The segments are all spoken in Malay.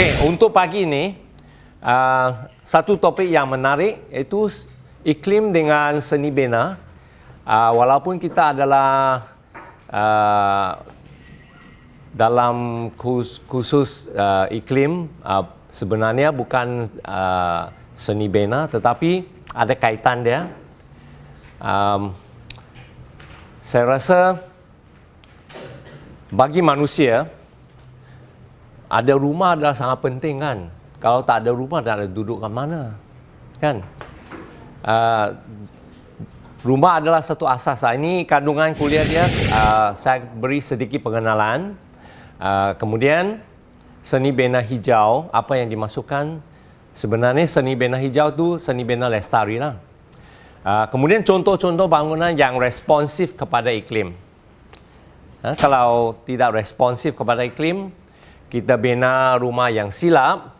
Okey, untuk pagi ini uh, satu topik yang menarik iaitu iklim dengan seni bina. Uh, walaupun kita adalah uh, dalam khusus, khusus uh, iklim uh, sebenarnya bukan uh, seni bina tetapi ada kaitan dia. Um, saya rasa bagi manusia ada rumah adalah sangat penting kan. Kalau tak ada rumah, tak ada duduk kat mana. Kan? Uh, rumah adalah satu asas. Lah. Ini kandungan kuliah dia. Uh, saya beri sedikit pengenalan. Uh, kemudian, seni bina hijau, apa yang dimasukkan? Sebenarnya seni bina hijau tu seni bina lestari lah. Uh, kemudian contoh-contoh bangunan yang responsif kepada iklim. Uh, kalau tidak responsif kepada iklim, kita bina rumah yang silap,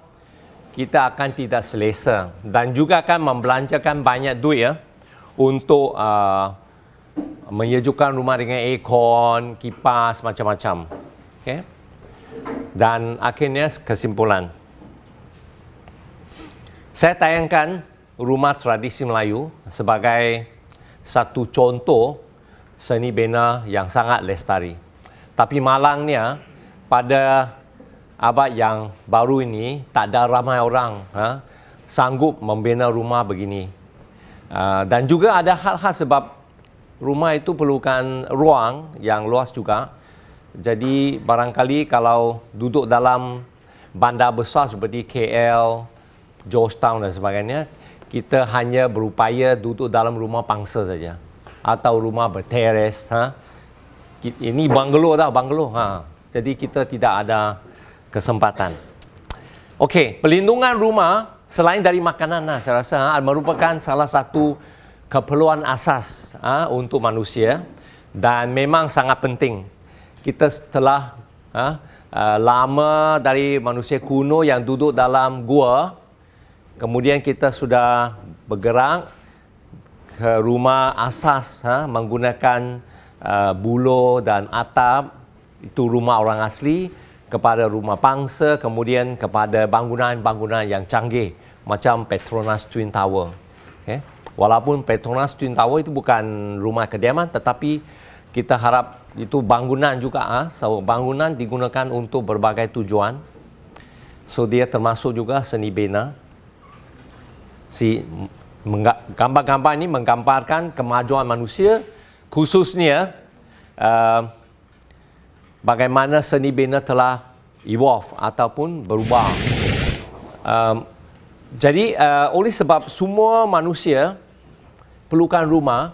kita akan tidak selesa dan juga akan membelanjakan banyak duit ya untuk uh, menyejukkan rumah dengan aircon, kipas, macam-macam. Okay? Dan akhirnya kesimpulan. Saya tayangkan rumah tradisi Melayu sebagai satu contoh seni bina yang sangat lestari. Tapi malangnya pada abad yang baru ini tak ada ramai orang ha, sanggup membina rumah begini. Uh, dan juga ada hal-hal sebab rumah itu perlukan ruang yang luas juga. Jadi barangkali kalau duduk dalam bandar besar seperti KL, Georgetown dan sebagainya, kita hanya berupaya duduk dalam rumah pangsa saja atau rumah berteres. Ha? Ini banglo tau, banglo. Ha. Jadi kita tidak ada kesempatan. Okey, pelindungan rumah selain dari makanan lah, saya rasa ha, merupakan salah satu keperluan asas ha, untuk manusia dan memang sangat penting. Kita setelah ha, uh, lama dari manusia kuno yang duduk dalam gua, kemudian kita sudah bergerak ke rumah asas ha, menggunakan uh, bulo dan atap, itu rumah orang asli kepada rumah pangsa, kemudian kepada bangunan-bangunan yang canggih macam Petronas Twin Tower. Okay. Walaupun Petronas Twin Tower itu bukan rumah kediaman tetapi kita harap itu bangunan juga ah, so bangunan digunakan untuk berbagai tujuan. So dia termasuk juga seni bina. Si gambar-gambar ini menggambarkan kemajuan manusia khususnya uh, bagaimana seni bina telah evolve ataupun berubah. Um, jadi uh, oleh sebab semua manusia perlukan rumah,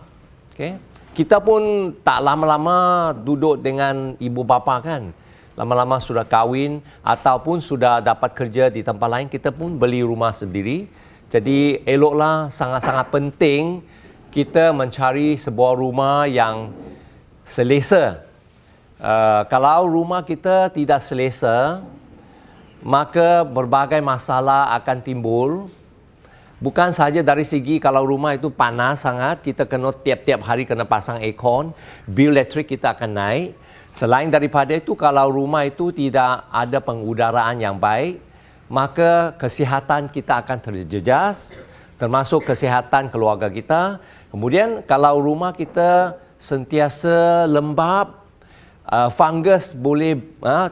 okay, kita pun tak lama-lama duduk dengan ibu bapa kan. Lama-lama sudah kahwin ataupun sudah dapat kerja di tempat lain, kita pun beli rumah sendiri. Jadi eloklah sangat-sangat penting kita mencari sebuah rumah yang selesa Uh, kalau rumah kita tidak selesa, maka berbagai masalah akan timbul. Bukan saja dari segi kalau rumah itu panas sangat, kita kena tiap-tiap hari kena pasang aircon, bil elektrik kita akan naik. Selain daripada itu, kalau rumah itu tidak ada pengudaraan yang baik, maka kesihatan kita akan terjejas, termasuk kesihatan keluarga kita. Kemudian kalau rumah kita sentiasa lembab, uh, fungus boleh uh,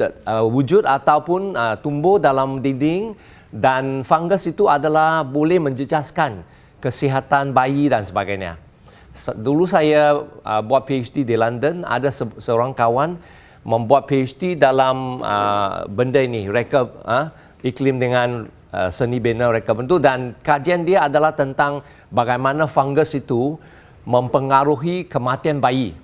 uh, wujud ataupun uh, tumbuh dalam dinding dan fungus itu adalah boleh menjejaskan kesihatan bayi dan sebagainya. Dulu saya uh, buat PhD di London, ada se- seorang kawan membuat PhD dalam uh, benda ini, reka uh, iklim dengan uh, seni bina reka bentuk dan kajian dia adalah tentang bagaimana fungus itu mempengaruhi kematian bayi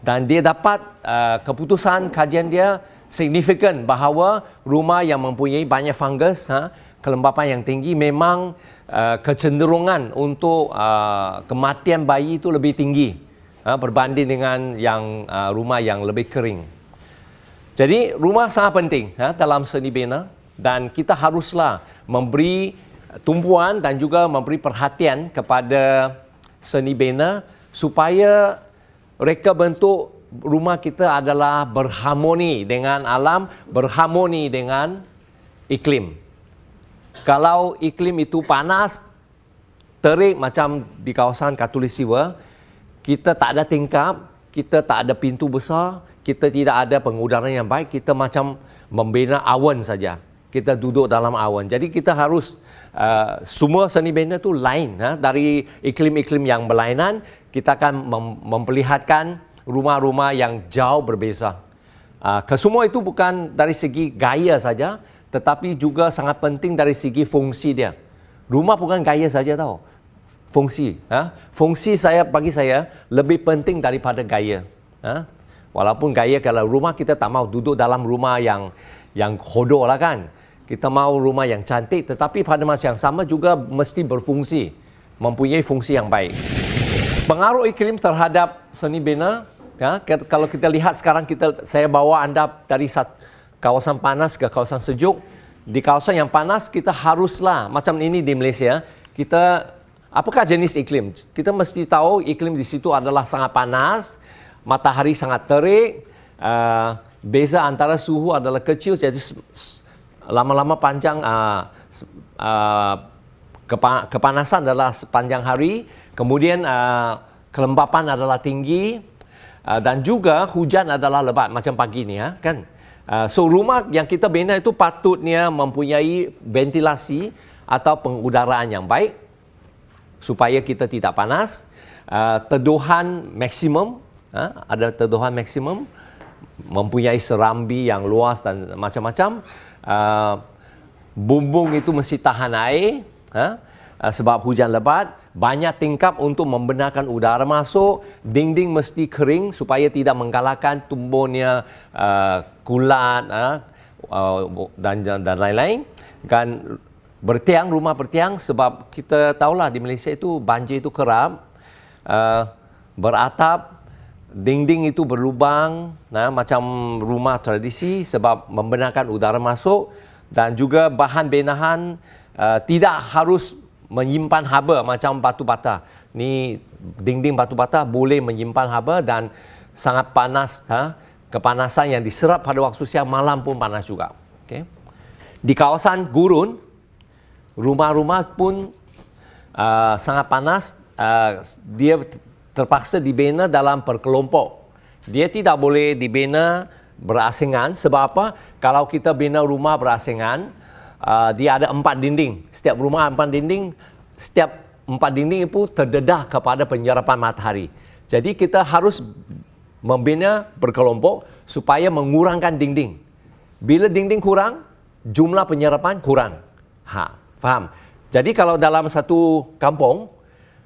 dan dia dapat uh, keputusan kajian dia signifikan bahawa rumah yang mempunyai banyak fungus ha, kelembapan yang tinggi memang uh, kecenderungan untuk uh, kematian bayi itu lebih tinggi ha, berbanding dengan yang uh, rumah yang lebih kering. Jadi rumah sangat penting ha, dalam seni bina dan kita haruslah memberi tumpuan dan juga memberi perhatian kepada seni bina supaya reka bentuk rumah kita adalah berharmoni dengan alam, berharmoni dengan iklim. Kalau iklim itu panas, terik macam di kawasan Katulistiwa, kita tak ada tingkap, kita tak ada pintu besar, kita tidak ada pengudaran yang baik, kita macam membina awan saja. Kita duduk dalam awan. Jadi kita harus uh, semua seni bina itu lain ha? dari iklim-iklim yang berlainan, kita akan mem- memperlihatkan rumah-rumah yang jauh berbeza. Uh, kesemua itu bukan dari segi gaya saja, tetapi juga sangat penting dari segi fungsi dia. Rumah bukan gaya saja tahu. Fungsi, ha? fungsi saya bagi saya lebih penting daripada gaya. Ha? Walaupun gaya kalau rumah kita tak mau duduk dalam rumah yang yang kodoh lah kan. Kita mau rumah yang cantik tetapi pada masa yang sama juga mesti berfungsi. Mempunyai fungsi yang baik. Pengaruh iklim terhadap seni bina, ya, kalau kita lihat sekarang kita saya bawa anda dari kawasan panas ke kawasan sejuk. Di kawasan yang panas kita haruslah macam ini di Malaysia, kita apakah jenis iklim? Kita mesti tahu iklim di situ adalah sangat panas, matahari sangat terik, uh, beza antara suhu adalah kecil jadi lama-lama panjang uh, uh, kepa- kepanasan adalah sepanjang hari, kemudian uh, kelembapan adalah tinggi uh, dan juga hujan adalah lebat macam pagi ni ya kan. Uh, so rumah yang kita bina itu patutnya mempunyai ventilasi atau pengudaraan yang baik supaya kita tidak panas, uh, teduhan maksimum ha, ada teduhan maksimum, mempunyai serambi yang luas dan macam-macam. Uh, bumbung itu mesti tahan air, ha, uh, sebab hujan lebat. Banyak tingkap untuk membenarkan udara masuk. Dinding mesti kering supaya tidak menggalakkan tumbuhnya uh, kulat uh, uh, dan dan lain-lain. Dan bertiang rumah bertiang sebab kita tahulah di Malaysia itu banjir itu kerap uh, beratap dinding itu berlubang nah, macam rumah tradisi sebab membenarkan udara masuk dan juga bahan benahan uh, tidak harus menyimpan haba macam batu bata. Ni dinding batu bata boleh menyimpan haba dan sangat panas. Ha? Kepanasan yang diserap pada waktu siang malam pun panas juga. Okay. Di kawasan gurun, rumah-rumah pun uh, sangat panas. Uh, dia terpaksa dibina dalam perkelompok. Dia tidak boleh dibina berasingan sebab apa? Kalau kita bina rumah berasingan, uh, dia ada empat dinding. Setiap rumah empat dinding, setiap empat dinding itu terdedah kepada penyerapan matahari. Jadi kita harus membina berkelompok supaya mengurangkan dinding. Bila dinding kurang, jumlah penyerapan kurang. Ha, faham? Jadi kalau dalam satu kampung,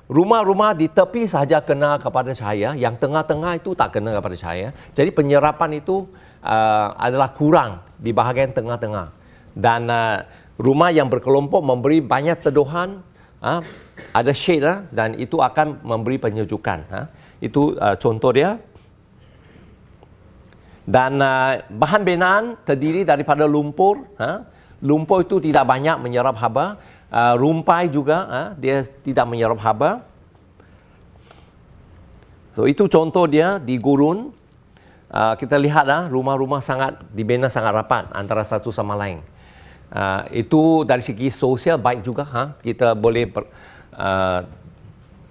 Rumah-rumah di tepi sahaja kena kepada cahaya, yang tengah-tengah itu tak kena kepada cahaya. Jadi penyerapan itu uh, adalah kurang di bahagian tengah-tengah. Dan uh, rumah yang berkelompok memberi banyak teduhan, uh, ada shade uh, dan itu akan memberi penyejukan. Uh. Itu uh, contoh dia. Dan uh, bahan binaan terdiri daripada lumpur. Uh. Lumpur itu tidak banyak menyerap haba uh, rumpai juga uh, dia tidak menyerap haba. So itu contoh dia di gurun. Uh, kita lihat uh, rumah-rumah sangat dibina sangat rapat antara satu sama lain. Uh, itu dari segi sosial baik juga ha kita boleh per, uh,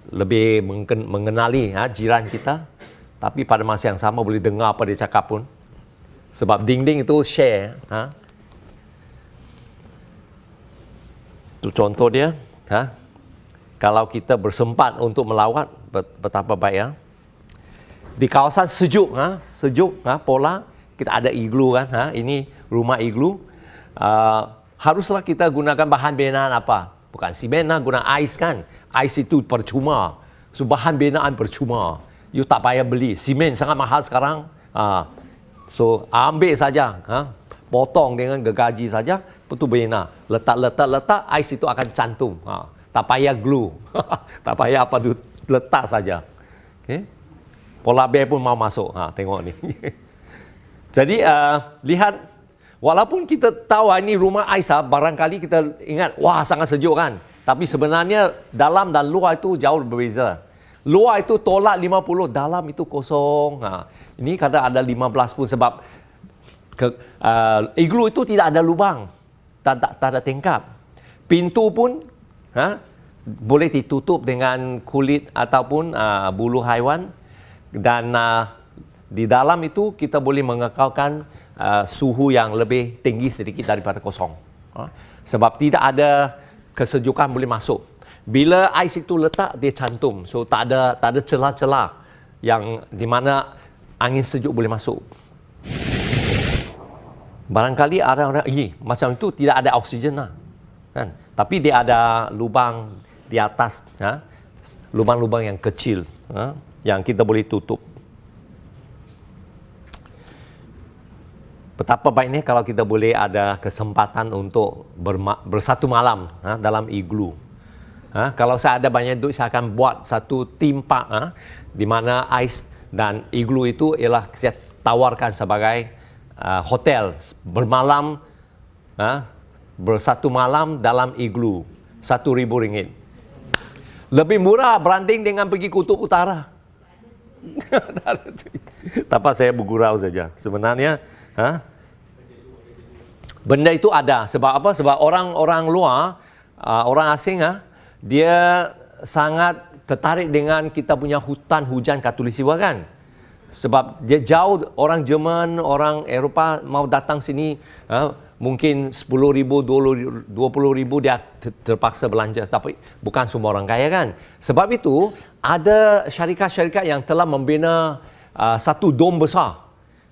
lebih mengenali ha, jiran kita tapi pada masa yang sama boleh dengar apa dia cakap pun sebab dinding itu share ha Itu contoh dia. Ha? Kalau kita bersempat untuk melawat, betapa baik ya. Di kawasan sejuk, ha? sejuk, ha? pola, kita ada iglu kan. Ha? Ini rumah iglu. Uh, haruslah kita gunakan bahan binaan apa? Bukan simen lah, guna ais kan. Ais itu percuma. So, bahan binaan percuma. You tak payah beli. Simen sangat mahal sekarang. Uh, so, ambil saja. Ha? Potong dengan gegaji saja betul bina. Letak, letak, letak, ais itu akan cantum. Ha. Tak payah glue. tak payah apa tu, letak saja. Okay. Pola bear pun mau masuk. Ha, tengok ni. Jadi, uh, lihat. Walaupun kita tahu ah, ini rumah Aisyah, barangkali kita ingat, wah sangat sejuk kan. Tapi sebenarnya dalam dan luar itu jauh berbeza. Luar itu tolak 50, dalam itu kosong. Ha. Ini kata ada 15 pun sebab ke, uh, iglu itu tidak ada lubang tak, tak, tak ada tingkap. Pintu pun ha, boleh ditutup dengan kulit ataupun uh, bulu haiwan dan uh, di dalam itu kita boleh mengekalkan uh, suhu yang lebih tinggi sedikit daripada kosong. Uh, sebab tidak ada kesejukan boleh masuk. Bila ais itu letak dia cantum. So tak ada tak ada celah-celah yang di mana angin sejuk boleh masuk. Barangkali ada orang, eh, macam itu tidak ada oksigen lah. Kan? Tapi dia ada lubang di atas, ha? lubang-lubang yang kecil ha? yang kita boleh tutup. Betapa baiknya kalau kita boleh ada kesempatan untuk berma- bersatu malam ha? dalam iglu. Ha? Kalau saya ada banyak duit, saya akan buat satu timpak ha? di mana ais dan iglu itu ialah saya tawarkan sebagai uh, hotel bermalam uh, bersatu malam dalam iglu satu ribu ringgit. Lebih murah beranding dengan pergi kutub utara. Tapi saya bergurau saja. Sebenarnya ha? benda itu ada. Sebab apa? Sebab orang-orang luar uh, orang asing ha? dia sangat tertarik dengan kita punya hutan hujan katulistiwa kan sebab dia jauh orang Jerman, orang Eropah mau datang sini uh, mungkin 10 ribu, 20 ribu dia terpaksa belanja. Tapi bukan semua orang kaya kan. Sebab itu ada syarikat-syarikat yang telah membina uh, satu dom besar.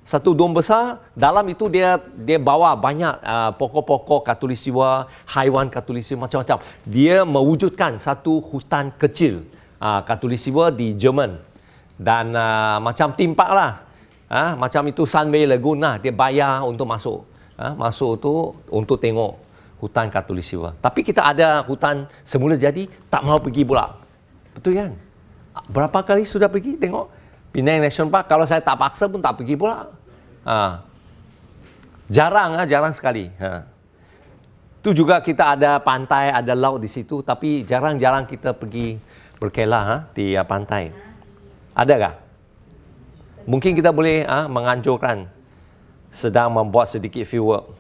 Satu dom besar dalam itu dia dia bawa banyak uh, pokok-pokok katulistiwa haiwan katulistiwa macam-macam. Dia mewujudkan satu hutan kecil uh, katulistiwa di Jerman dan uh, macam timpak lah ha? macam itu Sunway Lagoon lah dia bayar untuk masuk ha? masuk tu untuk tengok hutan Katulistiwa tapi kita ada hutan semula jadi tak mau pergi pula betul kan berapa kali sudah pergi tengok Penang National Park kalau saya tak paksa pun tak pergi pula ha. jarang ha? jarang sekali ha. Tu juga kita ada pantai, ada laut di situ, tapi jarang-jarang kita pergi berkelah ha, di uh, pantai. Adakah? Mungkin kita boleh ha, menganjurkan sedang membuat sedikit fieldwork.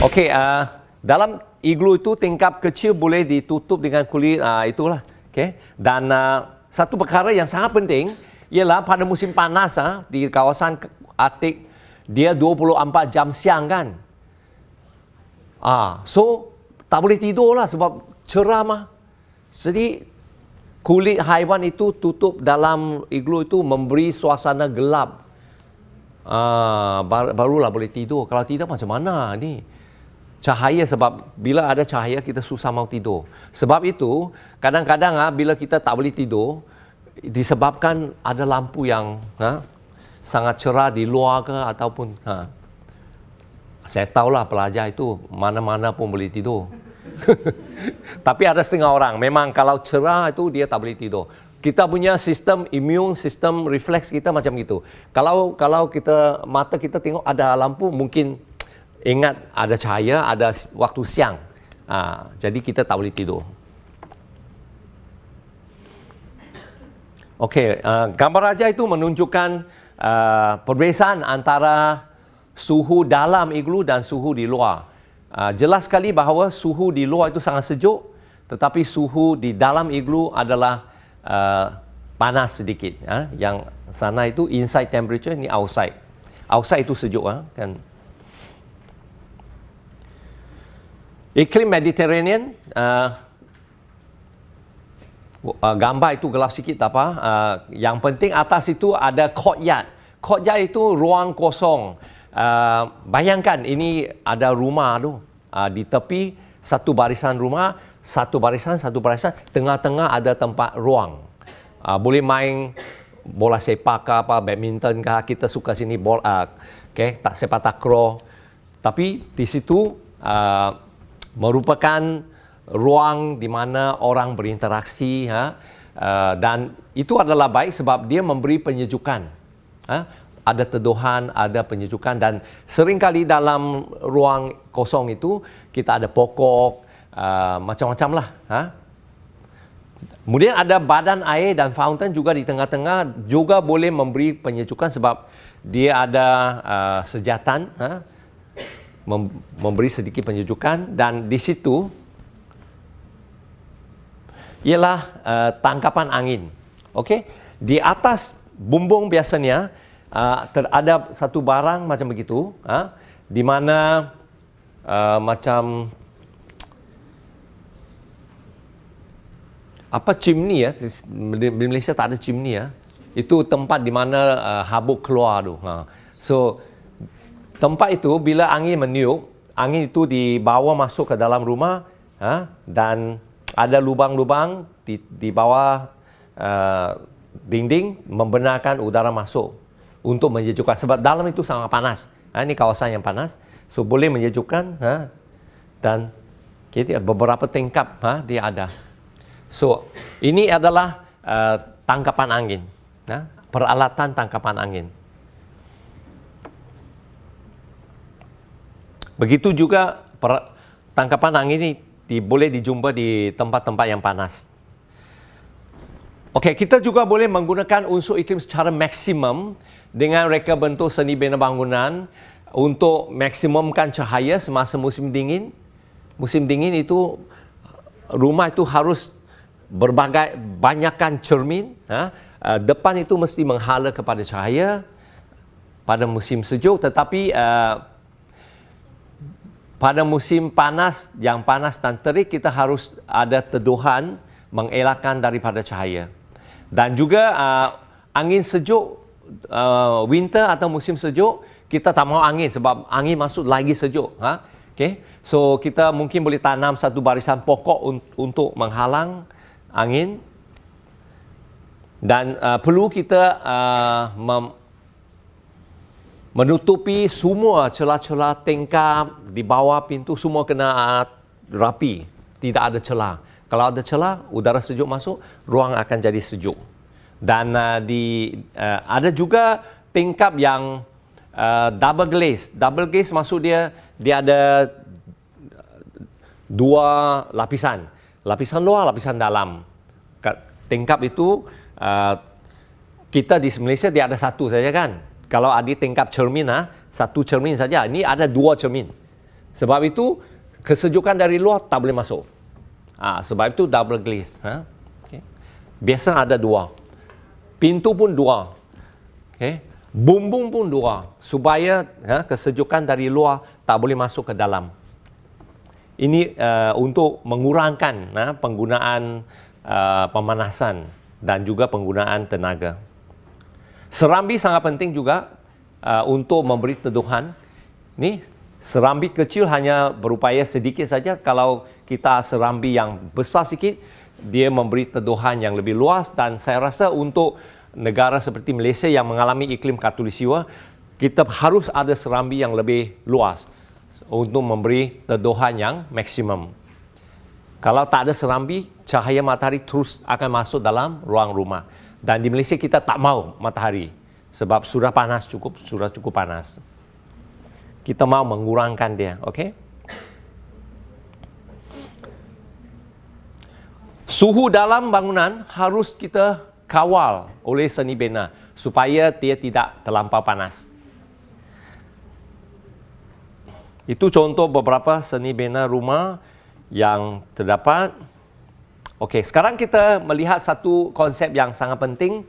Okey, uh, dalam iglu itu tingkap kecil boleh ditutup dengan kulit uh, itulah. Okey. Dan uh, satu perkara yang sangat penting ialah pada musim panas uh, di kawasan Arctic dia 24 jam siang kan. Ah, so tak boleh tidur lah sebab cerah mah. Jadi kulit haiwan itu tutup dalam iglu itu memberi suasana gelap. Ah, barulah boleh tidur. Kalau tidak macam mana ni? Cahaya sebab bila ada cahaya kita susah mau tidur. Sebab itu kadang-kadang ah bila kita tak boleh tidur disebabkan ada lampu yang ha, sangat cerah di luar ke ataupun ha. Saya tahulah pelajar itu mana-mana pun boleh tidur. Tapi ada setengah orang memang kalau cerah itu dia tak boleh tidur. Kita punya sistem imun, sistem refleks kita macam itu. Kalau kalau kita mata kita tengok ada lampu mungkin ingat ada cahaya, ada waktu siang. Ha, jadi kita tak boleh tidur. Okey, uh, gambar raja itu menunjukkan uh, perbezaan antara suhu dalam iglu dan suhu di luar. Uh, jelas sekali bahawa suhu di luar itu sangat sejuk tetapi suhu di dalam iglu adalah uh, panas sedikit uh, yang sana itu inside temperature ini outside. Outside itu sejuk uh, kan. Iklim Mediterranean uh, uh, gambar itu gelap sikit tak apa. Uh, yang penting atas itu ada courtyard. Courtyard itu ruang kosong Uh, bayangkan ini ada rumah tu uh, di tepi satu barisan rumah, satu barisan, satu barisan, tengah-tengah ada tempat ruang. Uh, boleh main bola sepak ke apa, badminton ke, kita suka sini bola, uh, okay, tak sepak takraw. Tapi di situ uh, merupakan ruang di mana orang berinteraksi ha? uh, dan itu adalah baik sebab dia memberi penyejukan. Ha? Ada teduhan, ada penyejukan dan seringkali dalam ruang kosong itu kita ada pokok uh, macam-macam lah. Ha? Kemudian ada badan air dan fountain juga di tengah-tengah juga boleh memberi penyejukan sebab dia ada uh, sejatan ha? memberi sedikit penyejukan dan di situ ialah uh, tangkapan angin. Okey, di atas bumbung biasanya uh, ada satu barang macam begitu, uh, di mana uh, macam apa chimney ya? Di Malaysia tak ada chimney ya? Itu tempat di mana uh, habuk keluar tu ha. so tempat itu bila angin meniup angin itu dibawa masuk ke dalam rumah ha, dan ada lubang-lubang di, di bawah uh, dinding membenarkan udara masuk untuk menyejukkan sebab dalam itu sangat panas ha, ini kawasan yang panas so boleh menyejukkan ha, dan kita beberapa tingkap ha, dia ada So, ini adalah uh, tangkapan angin. Ya? Peralatan tangkapan angin. Begitu juga per, tangkapan angin ini di, boleh dijumpa di tempat-tempat yang panas. Okey, kita juga boleh menggunakan unsur iklim secara maksimum dengan reka bentuk seni bina bangunan untuk maksimumkan cahaya semasa musim dingin. Musim dingin itu rumah itu harus berbagai banyakkan cermin ha? uh, depan itu mesti menghala kepada cahaya pada musim sejuk tetapi uh, pada musim panas yang panas dan terik kita harus ada teduhan mengelakkan daripada cahaya dan juga uh, angin sejuk uh, winter atau musim sejuk kita tak mahu angin sebab angin masuk lagi sejuk ha? Okey so kita mungkin boleh tanam satu barisan pokok un- untuk menghalang angin. Dan uh, perlu kita uh, menutupi semua celah-celah tingkap di bawah pintu semua kena uh, rapi. Tidak ada celah kalau ada celah udara sejuk masuk ruang akan jadi sejuk dan uh, di uh, ada juga tingkap yang uh, double glaze double glaze maksud dia dia ada dua lapisan lapisan luar, lapisan dalam. Tingkap itu uh, kita di Malaysia dia ada satu saja kan. Kalau ada tingkap cermin ha, satu cermin saja. Ini ada dua cermin. Sebab itu kesejukan dari luar tak boleh masuk. Ha, sebab itu double glaze. Ha? Okay. Biasa ada dua. Pintu pun dua. Okay. Bumbung pun dua. Supaya ha, kesejukan dari luar tak boleh masuk ke dalam ini uh, untuk mengurangkan uh, penggunaan uh, pemanasan dan juga penggunaan tenaga. Serambi sangat penting juga uh, untuk memberi teduhan. Ini serambi kecil hanya berupaya sedikit saja. Kalau kita serambi yang besar sikit, dia memberi teduhan yang lebih luas dan saya rasa untuk negara seperti Malaysia yang mengalami iklim katulistiwa, kita harus ada serambi yang lebih luas untuk memberi teduhan yang maksimum. Kalau tak ada serambi, cahaya matahari terus akan masuk dalam ruang rumah. Dan di Malaysia kita tak mau matahari sebab sudah panas cukup, sudah cukup panas. Kita mau mengurangkan dia, okey? Suhu dalam bangunan harus kita kawal oleh seni bina supaya dia tidak terlampau panas. Itu contoh beberapa seni bina rumah yang terdapat. Okey, sekarang kita melihat satu konsep yang sangat penting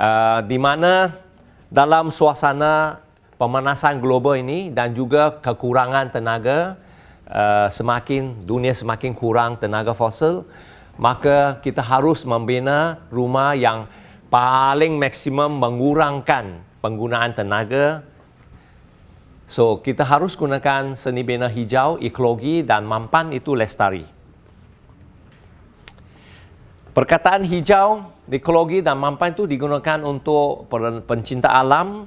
uh, di mana dalam suasana pemanasan global ini dan juga kekurangan tenaga uh, semakin dunia semakin kurang tenaga fosil, maka kita harus membina rumah yang paling maksimum mengurangkan penggunaan tenaga So, kita harus gunakan seni bina hijau, ekologi dan mampan itu lestari. Perkataan hijau, ekologi dan mampan itu digunakan untuk pencinta alam,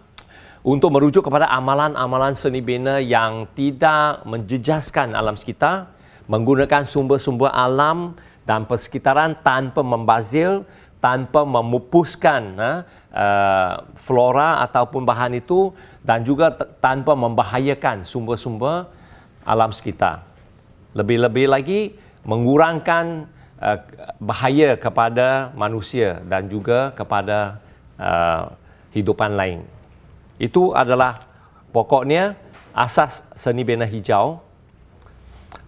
untuk merujuk kepada amalan-amalan seni bina yang tidak menjejaskan alam sekitar, menggunakan sumber-sumber alam dan persekitaran tanpa membazil, tanpa memupuskan uh, flora ataupun bahan itu dan juga tanpa membahayakan sumber-sumber alam sekitar. Lebih-lebih lagi mengurangkan uh, bahaya kepada manusia dan juga kepada uh, hidupan lain. Itu adalah pokoknya asas seni bina hijau,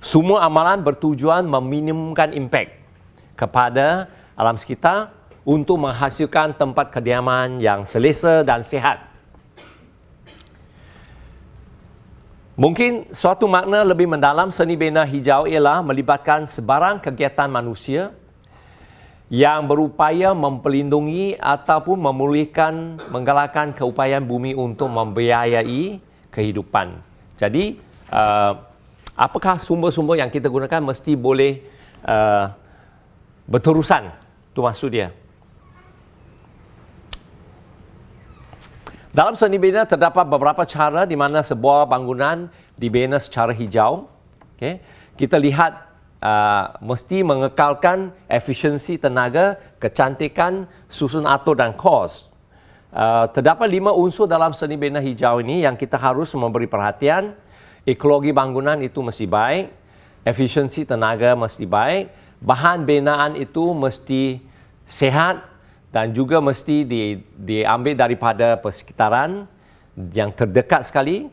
semua amalan bertujuan meminimumkan impak kepada alam sekitar untuk menghasilkan tempat kediaman yang selesa dan sihat. Mungkin suatu makna lebih mendalam seni bina hijau ialah melibatkan sebarang kegiatan manusia yang berupaya mempelindungi ataupun memulihkan, menggalakkan keupayaan bumi untuk membiayai kehidupan. Jadi, uh, apakah sumber-sumber yang kita gunakan mesti boleh uh, berterusan? Itu maksud dia. Dalam seni bina terdapat beberapa cara di mana sebuah bangunan dibina secara hijau. Okay. Kita lihat uh, mesti mengekalkan efisiensi tenaga, kecantikan, susun atur dan kos. Uh, terdapat lima unsur dalam seni bina hijau ini yang kita harus memberi perhatian. Ekologi bangunan itu mesti baik, efisiensi tenaga mesti baik, bahan binaan itu mesti sehat, dan juga mesti di, diambil daripada persekitaran yang terdekat sekali.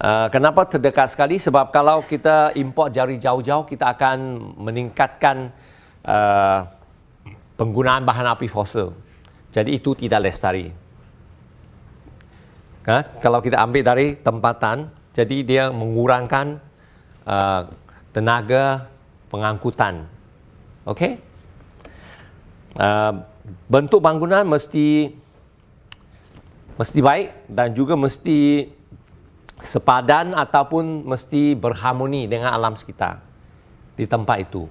Uh, kenapa terdekat sekali? Sebab kalau kita import jari jauh-jauh, kita akan meningkatkan uh, penggunaan bahan api fosil. Jadi itu tidak lestari. Ha? Kalau kita ambil dari tempatan, jadi dia mengurangkan uh, tenaga pengangkutan. Okey? Uh, bentuk bangunan mesti mesti baik dan juga mesti sepadan ataupun mesti berharmoni dengan alam sekitar di tempat itu.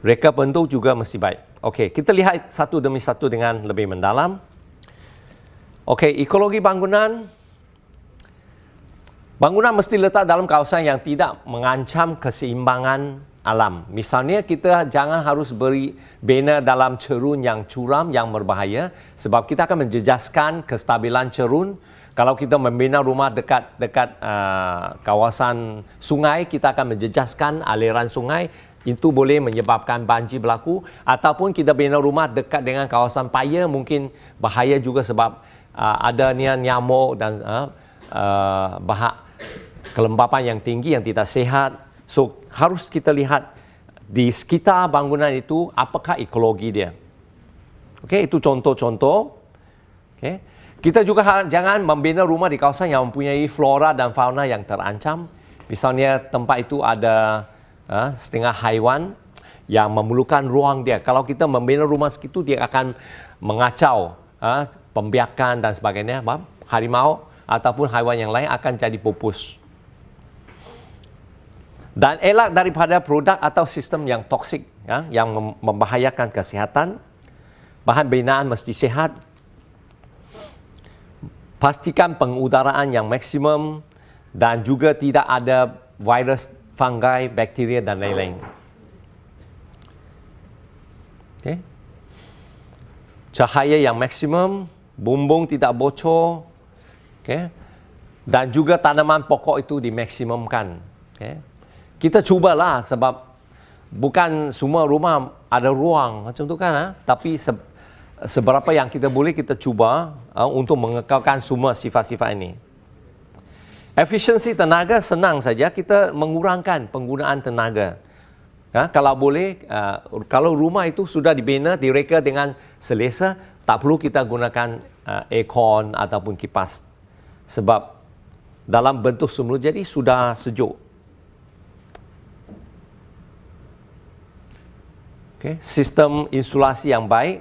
Reka bentuk juga mesti baik. Okey, kita lihat satu demi satu dengan lebih mendalam. Okey, ekologi bangunan Bangunan mesti letak dalam kawasan yang tidak mengancam keseimbangan alam. Misalnya kita jangan harus beri bina dalam cerun yang curam yang berbahaya sebab kita akan menjejaskan kestabilan cerun. Kalau kita membina rumah dekat dekat uh, kawasan sungai, kita akan menjejaskan aliran sungai. Itu boleh menyebabkan banjir berlaku ataupun kita bina rumah dekat dengan kawasan paya mungkin bahaya juga sebab uh, adanya nyamuk dan uh, uh, bahak kelembapan yang tinggi yang tidak sehat. So harus kita lihat di sekitar bangunan itu apakah ekologi dia. Okey, itu contoh-contoh. Okey. Kita juga jangan membina rumah di kawasan yang mempunyai flora dan fauna yang terancam. Misalnya tempat itu ada uh, setengah haiwan yang memerlukan ruang dia. Kalau kita membina rumah segitu, dia akan mengacau uh, pembiakan dan sebagainya. Harimau ataupun haiwan yang lain akan jadi pupus dan elak daripada produk atau sistem yang toksik ya, yang membahayakan kesihatan. Bahan binaan mesti sehat. Pastikan pengudaraan yang maksimum dan juga tidak ada virus, fungi, bakteria dan lain-lain. Okay. Cahaya yang maksimum, bumbung tidak bocor, okay. dan juga tanaman pokok itu dimaksimumkan. Okay kita cubalah sebab bukan semua rumah ada ruang macam tu kan ha? tapi se seberapa yang kita boleh kita cuba ha, untuk mengekalkan semua sifat-sifat ini efisiensi tenaga senang saja kita mengurangkan penggunaan tenaga ha? kalau boleh uh, kalau rumah itu sudah dibina direka dengan selesa tak perlu kita gunakan uh, aircon ataupun kipas sebab dalam bentuk semula jadi sudah sejuk Okay. Sistem insulasi yang baik,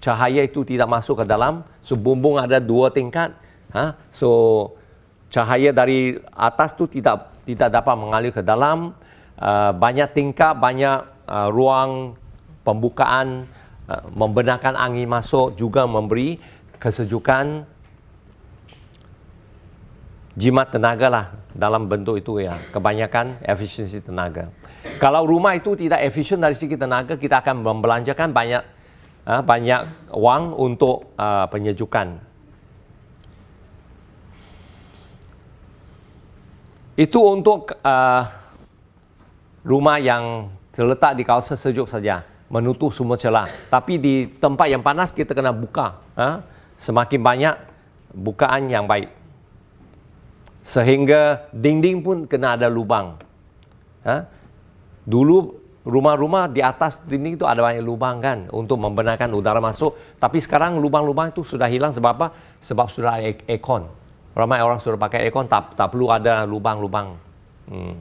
cahaya itu tidak masuk ke dalam. So bumbung ada dua tingkat. Ha? So cahaya dari atas tu tidak tidak dapat mengalir ke dalam. Uh, banyak tingkat, banyak uh, ruang pembukaan, uh, membenarkan angin masuk juga memberi kesejukan jimat tenaga lah dalam bentuk itu ya. Kebanyakan efisiensi tenaga. Kalau rumah itu tidak efisien dari segi tenaga, kita akan membelanjakan banyak uh, banyak wang untuk uh, penyejukan. Itu untuk uh, rumah yang terletak di kawasan sejuk saja. menutup semua celah. Tapi di tempat yang panas kita kena buka. Ha? Semakin banyak bukaan yang baik. Sehingga dinding pun kena ada lubang. Ha? Dulu rumah-rumah di atas dinding itu ada banyak lubang kan untuk membenarkan udara masuk. Tapi sekarang lubang-lubang itu sudah hilang sebab apa? Sebab sudah ada aircon. Ramai orang sudah pakai aircon tak, tak perlu ada lubang-lubang. Hmm.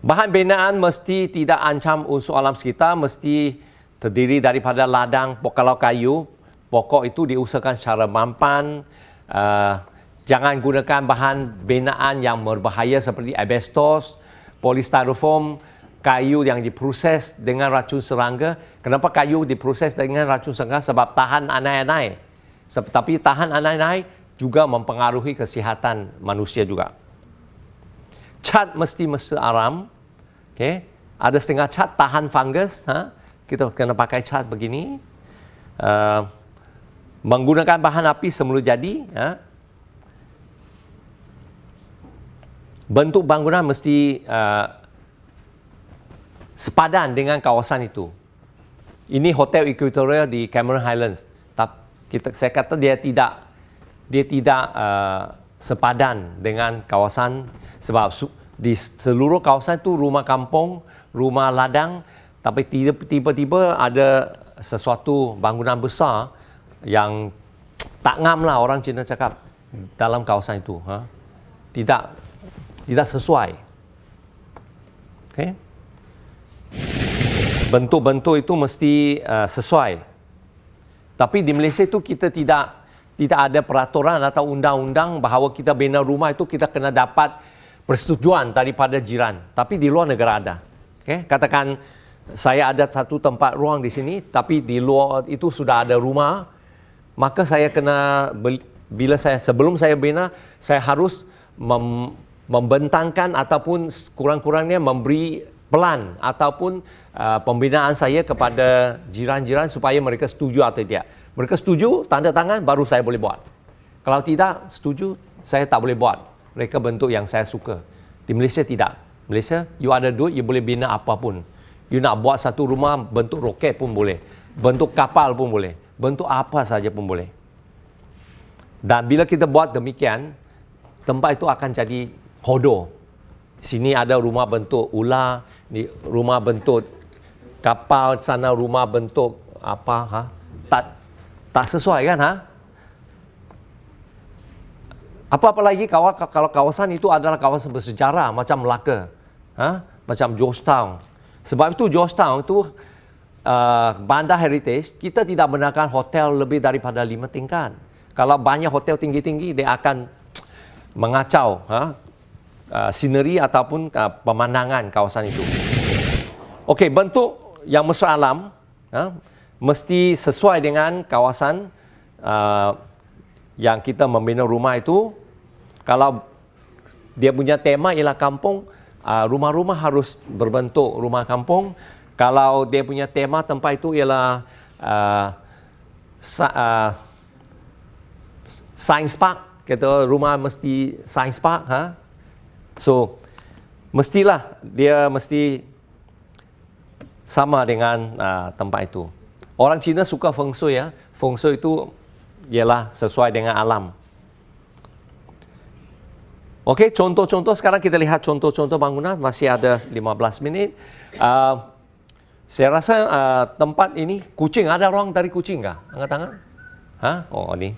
Bahan binaan mesti tidak ancam unsur alam sekitar, mesti terdiri daripada ladang kalau kayu, pokok itu diusahakan secara mampan. Uh, jangan gunakan bahan binaan yang berbahaya seperti asbestos, polistyrofoam, kayu yang diproses dengan racun serangga. Kenapa kayu diproses dengan racun serangga? Sebab tahan anai-anai. Tapi tahan anai-anai juga mempengaruhi kesihatan manusia juga. Cat mesti mesti aram, Okay. Ada setengah cat tahan fungus. Ha? Kita kena pakai cat begini. Uh, menggunakan bahan api semula jadi. Ha? Bentuk bangunan mesti uh, sepadan dengan kawasan itu. Ini hotel Equatorial di Cameron Highlands. Kita, saya kata dia tidak dia tidak uh, sepadan dengan kawasan sebab di seluruh kawasan itu rumah kampung, rumah ladang tapi tiba-tiba ada sesuatu bangunan besar yang tak ngam lah orang Cina cakap dalam kawasan itu. Ha? Tidak tidak sesuai. Okay? Bentuk-bentuk itu mesti uh, sesuai. Tapi di Malaysia itu kita tidak tidak ada peraturan atau undang-undang bahawa kita bina rumah itu kita kena dapat persetujuan daripada jiran. Tapi di luar negara ada. Okay? Katakan saya ada satu tempat ruang di sini, tapi di luar itu sudah ada rumah, maka saya kena bila saya sebelum saya bina, saya harus mem, membentangkan ataupun kurang-kurangnya memberi pelan ataupun uh, pembinaan saya kepada jiran-jiran supaya mereka setuju atau tidak. Mereka setuju, tanda tangan, baru saya boleh buat. Kalau tidak setuju, saya tak boleh buat mereka bentuk yang saya suka. Di Malaysia tidak. Malaysia, you ada duit, you boleh bina apapun. You nak buat satu rumah bentuk roket pun boleh. Bentuk kapal pun boleh. Bentuk apa saja pun boleh. Dan bila kita buat demikian, tempat itu akan jadi hodo. Sini ada rumah bentuk ular, rumah bentuk kapal, sana rumah bentuk apa ha? Tak tak sesuai kan ha? Apa-apa lagi kalau kawasan itu adalah kawasan bersejarah macam Melaka, ha? macam Georgetown. Sebab itu Georgetown itu uh, bandar heritage, kita tidak benarkan hotel lebih daripada lima tingkat. Kalau banyak hotel tinggi-tinggi, dia akan mengacau ha? Uh, sineri ataupun uh, pemandangan kawasan itu. Okey, bentuk yang mesra alam ha? mesti sesuai dengan kawasan uh, yang kita membina rumah itu kalau dia punya tema ialah kampung, uh, rumah-rumah harus berbentuk rumah kampung. Kalau dia punya tema tempat itu ialah uh, uh, science park, kata rumah mesti science park, ha? So mestilah dia mesti sama dengan uh, tempat itu. Orang Cina suka feng shui ya. Feng shui itu ialah sesuai dengan alam. Okey, contoh-contoh sekarang kita lihat contoh-contoh bangunan masih ada 15 minit. Uh, saya rasa uh, tempat ini kucing ada orang dari kucing kah? Angkat tangan. Ha? Oh, ini.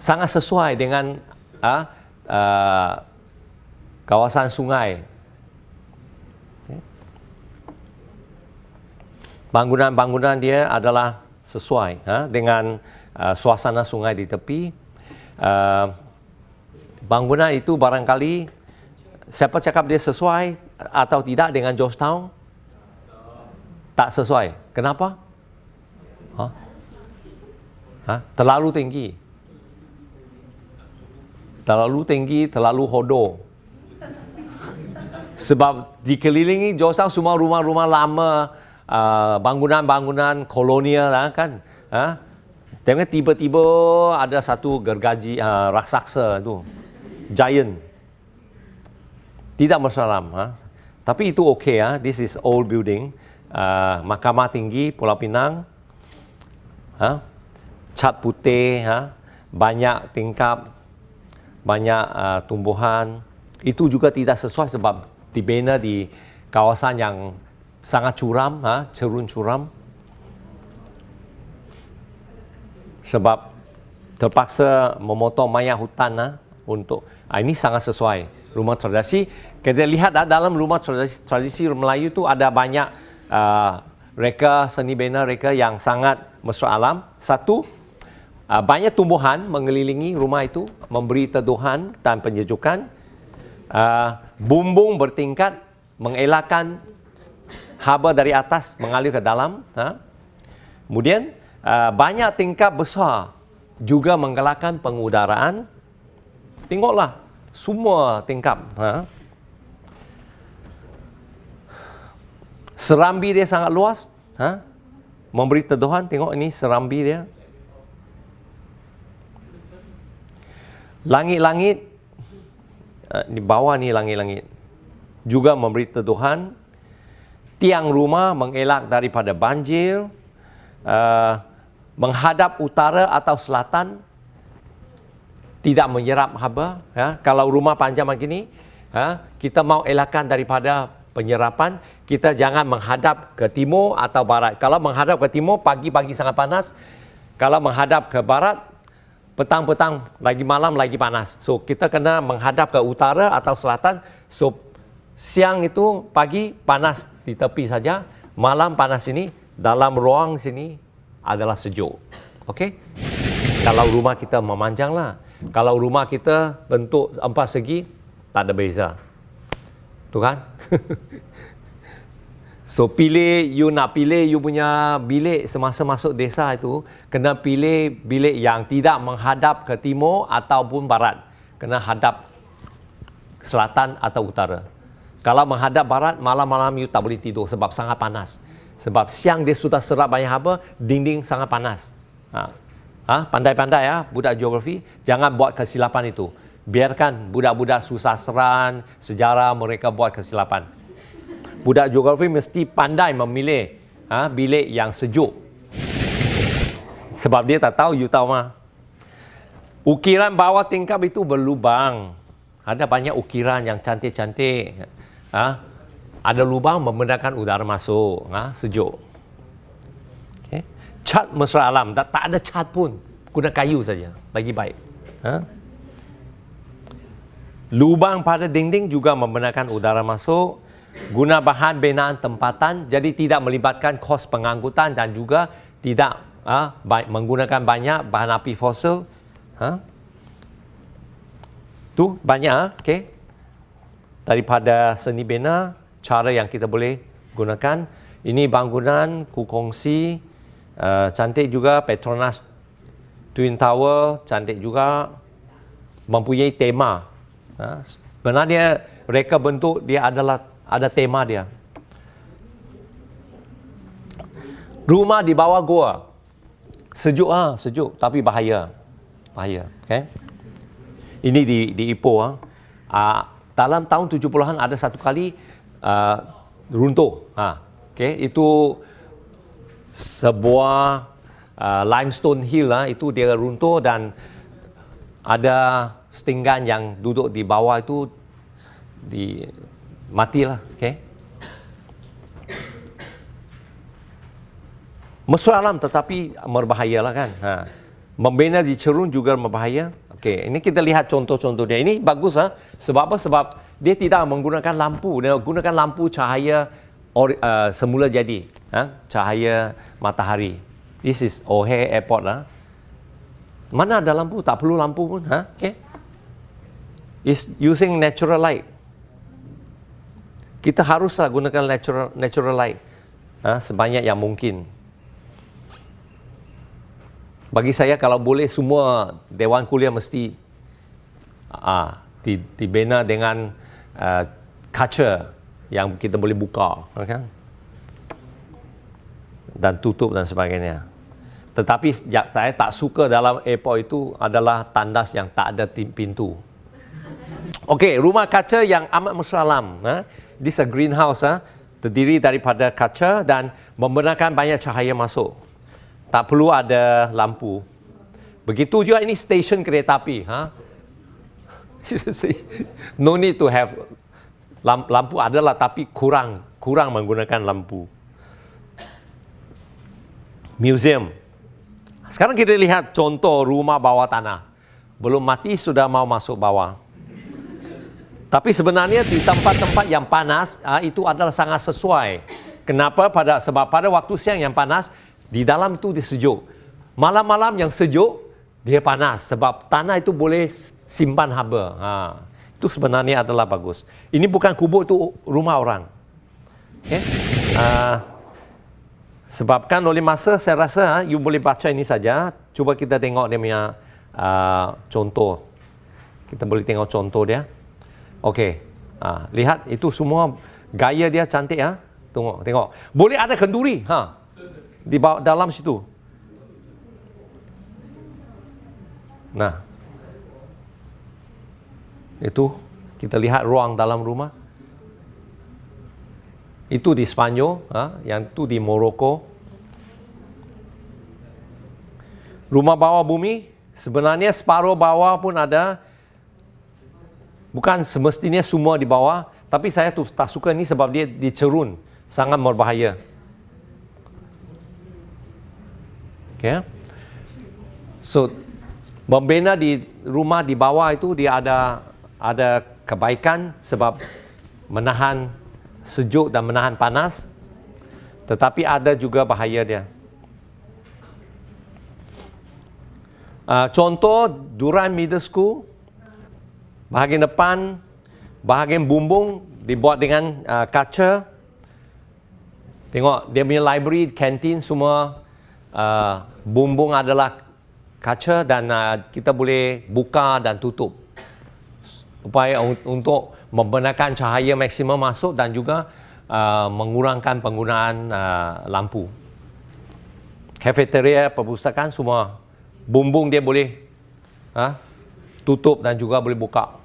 Sangat sesuai dengan uh, uh, kawasan sungai. Bangunan-bangunan dia adalah sesuai ha? dengan uh, suasana sungai di tepi. Uh, bangunan itu barangkali siapa cakap dia sesuai atau tidak dengan Georgetown? Tak sesuai. Kenapa? Ha? Ha? Terlalu tinggi. Terlalu tinggi, terlalu hodo. Sebab dikelilingi Georgetown semua rumah-rumah lama, uh, bangunan-bangunan kolonial lah kan. Ha? Tengok tiba-tiba ada satu gergaji uh, raksasa tu giant. Tidak masalah. Ha? Tapi itu okey ya. This is old building. Uh, Mahkamah Tinggi Pulau Pinang. Ha? Cat putih, ha? banyak tingkap, banyak uh, tumbuhan. Itu juga tidak sesuai sebab dibina di kawasan yang sangat curam, ha? cerun curam. Sebab terpaksa memotong mayat hutan ha? untuk Ha, ini sangat sesuai rumah tradisi. Kita lihat ah, dalam rumah tradisi, tradisi Melayu itu ada banyak uh, reka seni bina reka yang sangat mesra alam. Satu, uh, banyak tumbuhan mengelilingi rumah itu memberi teduhan dan penyejukan. Uh, bumbung bertingkat mengelakkan haba dari atas mengalir ke dalam. Ha? Kemudian uh, banyak tingkap besar juga menggelakkan pengudaraan Tengoklah semua tingkap. Ha? Serambi dia sangat luas. Ha? Memberi teduhan. Tengok ini serambi dia. Langit-langit. Uh, di bawah ni langit-langit. Juga memberi teduhan. Tiang rumah mengelak daripada banjir. Uh, menghadap utara atau selatan tidak menyerap haba. Ya. Kalau rumah panjang begini, ya, kita mau elakkan daripada penyerapan, kita jangan menghadap ke timur atau barat. Kalau menghadap ke timur, pagi-pagi sangat panas. Kalau menghadap ke barat, petang-petang lagi malam lagi panas. So kita kena menghadap ke utara atau selatan. So siang itu pagi panas di tepi saja, malam panas ini dalam ruang sini adalah sejuk. Okey? Kalau rumah kita memanjanglah. Kalau rumah kita bentuk empat segi, tak ada beza. Tu kan? so pilih, you nak pilih you punya bilik semasa masuk desa itu, kena pilih bilik yang tidak menghadap ke timur ataupun barat. Kena hadap selatan atau utara. Kalau menghadap barat, malam-malam you tak boleh tidur sebab sangat panas. Sebab siang dia sudah serap banyak haba, dinding sangat panas. Ha. Ha, pandai-pandai ya budak geografi, jangan buat kesilapan itu. Biarkan budak-budak susah seran, sejarah mereka buat kesilapan. Budak geografi mesti pandai memilih ha, bilik yang sejuk. Sebab dia tak tahu, you tahu mah. Ukiran bawah tingkap itu berlubang. Ada banyak ukiran yang cantik-cantik. Ha? Ada lubang membenarkan udara masuk, ha? sejuk cat mesra alam tak, tak ada cat pun guna kayu saja lagi baik ha? lubang pada dinding juga membenarkan udara masuk guna bahan binaan tempatan jadi tidak melibatkan kos pengangkutan dan juga tidak ha, baik, menggunakan banyak bahan api fosil ha? tu banyak ha? okay? daripada seni bina cara yang kita boleh gunakan ini bangunan kukongsi uh, cantik juga Petronas Twin Tower cantik juga mempunyai tema uh, sebenarnya reka bentuk dia adalah ada tema dia rumah di bawah gua sejuk ah sejuk tapi bahaya bahaya okay? ini di di Ipoh ah uh, dalam tahun 70-an ada satu kali uh, runtuh ha okay? itu sebuah uh, limestone hill lah itu dia runtuh dan ada setinggan yang duduk di bawah itu di matilah okey? Mesra alam tetapi lah kan? Ha. Membina di cerun juga berbahaya. Okey ini kita lihat contoh-contoh dia ini bagus ha? Sebab apa? Sebab dia tidak menggunakan lampu. Dia gunakan lampu cahaya or, uh, semula jadi ha? cahaya matahari. This is O'Hare Airport lah mana ada lampu? Tak perlu lampu pun ha? okay. is using natural light kita haruslah gunakan natural natural light ha? sebanyak yang mungkin bagi saya kalau boleh semua dewan kuliah mesti ah, dibina dengan uh, kaca yang kita boleh buka kan? dan tutup dan sebagainya tetapi saya tak suka dalam airport itu adalah tandas yang tak ada pintu Okey, rumah kaca yang amat mesra alam. Ha? This a greenhouse ah, terdiri daripada kaca dan membenarkan banyak cahaya masuk. Tak perlu ada lampu. Begitu juga ini stesen kereta api. Ha? no need to have lampu adalah tapi kurang kurang menggunakan lampu. Museum. Sekarang kita lihat contoh rumah bawah tanah. Belum mati sudah mau masuk bawah. Tapi sebenarnya di tempat-tempat yang panas ah, itu adalah sangat sesuai. Kenapa? Pada sebab pada waktu siang yang panas di dalam itu disejuk. Malam-malam yang sejuk dia panas sebab tanah itu boleh simpan haba. Ha. Itu sebenarnya adalah bagus. Ini bukan kubur itu rumah orang. Okay. Uh, sebabkan oleh masa saya rasa uh, you boleh baca ini saja. Cuba kita tengok dia punya uh, contoh. Kita boleh tengok contoh dia. Okey. Uh, lihat itu semua gaya dia cantik ya. Tengok, tengok. Boleh ada kenduri ha. Di bawah dalam situ. Nah, itu kita lihat ruang dalam rumah. Itu di Spanyol, ha? yang itu di Morocco. Rumah bawah bumi, sebenarnya separuh bawah pun ada. Bukan semestinya semua di bawah, tapi saya tu tak suka ni sebab dia dicerun, sangat berbahaya. Okay. So membina di rumah di bawah itu dia ada ada kebaikan sebab menahan sejuk dan menahan panas tetapi ada juga bahaya dia uh, contoh Duran Middle School bahagian depan bahagian bumbung dibuat dengan uh, kaca. Tengok dia punya library kantin semua uh, bumbung adalah kaca dan uh, kita boleh buka dan tutup. Upaya untuk membenarkan cahaya maksimum masuk dan juga uh, mengurangkan penggunaan uh, lampu. Cafeteria perpustakaan semua bumbung dia boleh uh, tutup dan juga boleh buka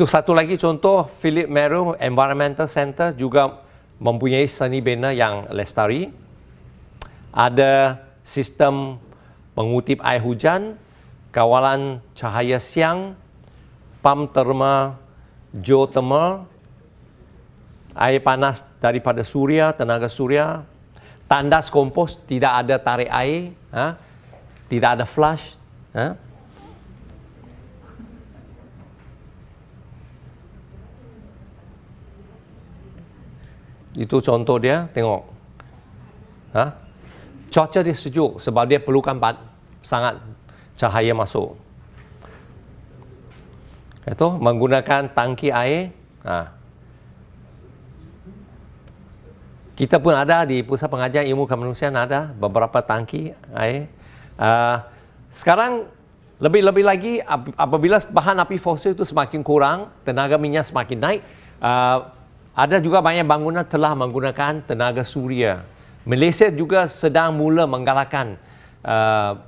itu satu lagi contoh Philip Meru Environmental Center juga mempunyai seni bina yang lestari ada sistem pengutip air hujan, kawalan cahaya siang, pam terma geothermal, air panas daripada suria, tenaga suria, tandas kompos tidak ada tarik air, ha? tidak ada flush. Ha? Itu contoh dia, tengok. Ha? cuaca dia sejuk sebab dia perlukan sangat cahaya masuk. Itu menggunakan tangki air. Ha. Kita pun ada di Pusat Pengajian Ilmu Kemanusiaan ada beberapa tangki air. Uh, sekarang lebih-lebih lagi apabila bahan api fosil itu semakin kurang, tenaga minyak semakin naik, uh, ada juga banyak bangunan telah menggunakan tenaga suria. Malaysia juga sedang mula menggalakkan uh,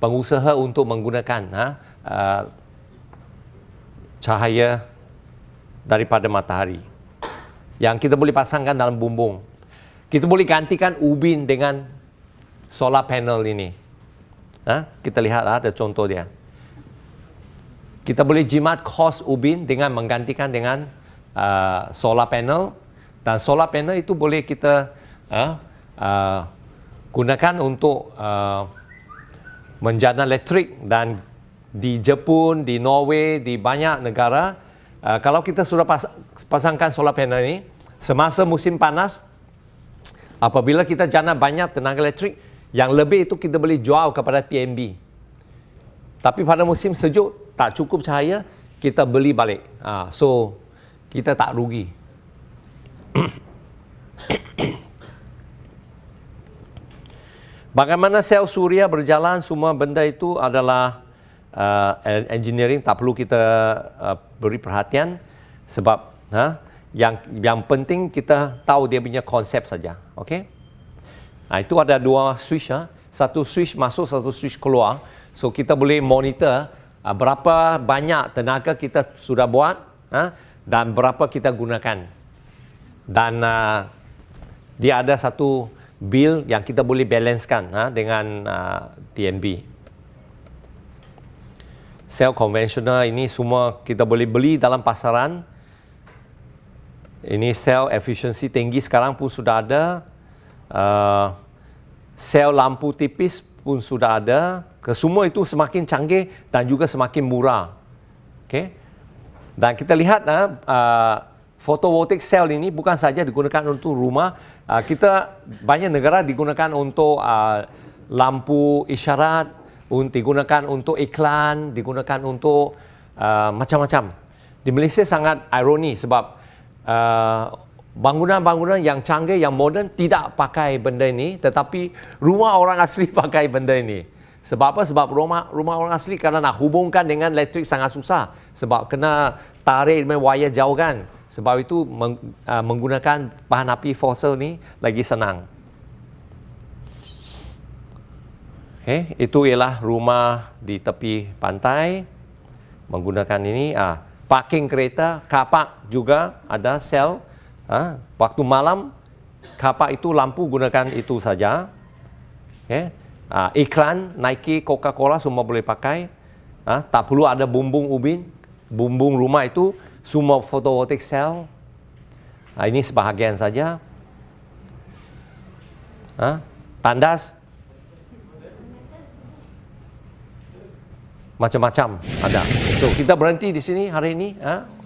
pengusaha untuk menggunakan ha, uh, cahaya daripada matahari yang kita boleh pasangkan dalam bumbung. Kita boleh gantikan ubin dengan solar panel ini. Ha? Kita lihat ha, ada contoh dia. Kita boleh jimat kos ubin dengan menggantikan dengan uh, solar panel. Dan solar panel itu boleh kita uh, uh, gunakan untuk uh, menjana elektrik dan di Jepun, di Norway, di banyak negara. Uh, kalau kita sudah pas pasangkan solar panel ini semasa musim panas apabila kita jana banyak tenaga elektrik yang lebih itu kita boleh jual kepada TNB tapi pada musim sejuk tak cukup cahaya kita beli balik. Uh, so kita tak rugi Bagaimana sel suria berjalan, semua benda itu adalah uh, engineering, tak perlu kita uh, beri perhatian sebab ha, yang yang penting kita tahu dia punya konsep saja. Okay? Nah, itu ada dua switch. Ha? Satu switch masuk, satu switch keluar. So, kita boleh monitor uh, berapa banyak tenaga kita sudah buat uh, dan berapa kita gunakan. Dan uh, dia ada satu bil yang kita boleh balancekan uh, dengan uh, TNB. Sel konvensional ini semua kita boleh beli dalam pasaran. Ini sel efisiensi tinggi sekarang pun sudah ada. Uh, sel lampu tipis pun sudah ada. Kesemua itu semakin canggih dan juga semakin murah. Okay. Dan kita lihat uh, uh, photovoltaic cell ini bukan saja digunakan untuk rumah. Uh, kita banyak negara digunakan untuk uh, lampu isyarat, digunakan untuk iklan, digunakan untuk uh, macam-macam. Di Malaysia sangat ironi sebab uh, bangunan-bangunan yang canggih, yang moden tidak pakai benda ini, tetapi rumah orang asli pakai benda ini. Sebab apa? Sebab rumah rumah orang asli kerana nak hubungkan dengan elektrik sangat susah. Sebab kena tarik wire jauh kan. Sebab itu meng, uh, menggunakan bahan api fosil ni lagi senang. Okay, itu ialah rumah di tepi pantai menggunakan ini. Ah, parking kereta, kapak juga ada sel. Ah, waktu malam kapak itu lampu gunakan itu saja. Okay. Uh, iklan Nike, Coca-Cola semua boleh pakai. Uh, tak perlu ada bumbung ubin. Bumbung rumah itu semua photovoltaic cell. Uh, ini sebahagian saja. Uh, tandas. Macam-macam ada. So kita berhenti di sini hari ini. Uh.